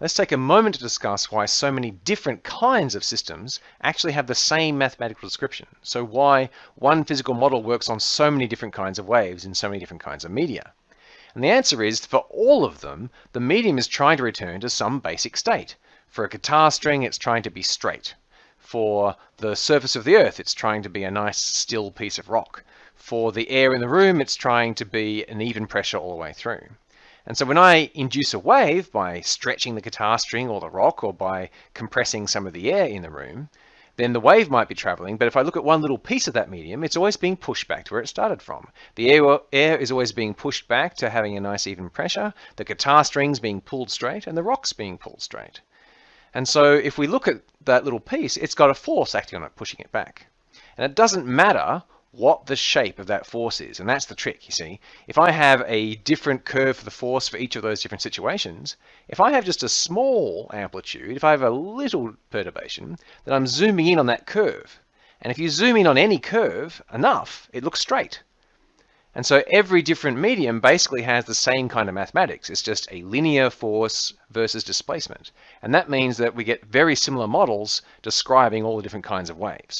let's take a moment to discuss why so many different kinds of systems actually have the same mathematical description. So why one physical model works on so many different kinds of waves in so many different kinds of media. And the answer is, for all of them, the medium is trying to return to some basic state. For a guitar string, it's trying to be straight. For the surface of the earth, it's trying to be a nice still piece of rock. For the air in the room, it's trying to be an even pressure all the way through. And so when I induce a wave by stretching the guitar string or the rock or by compressing some of the air in the room, then the wave might be traveling. But if I look at one little piece of that medium, it's always being pushed back to where it started from. The air, air is always being pushed back to having a nice even pressure. The guitar strings being pulled straight and the rock's being pulled straight. And so if we look at that little piece, it's got a force acting on it, pushing it back. And it doesn't matter what the shape of that force is. And that's the trick, you see. If I have a different curve for the force for each of those different situations, if I have just a small amplitude, if I have a little perturbation, then I'm zooming in on that curve. And if you zoom in on any curve enough, it looks straight. And so every different medium basically has the same kind of mathematics. It's just a linear force versus displacement. And that means that we get very similar models describing all the different kinds of waves.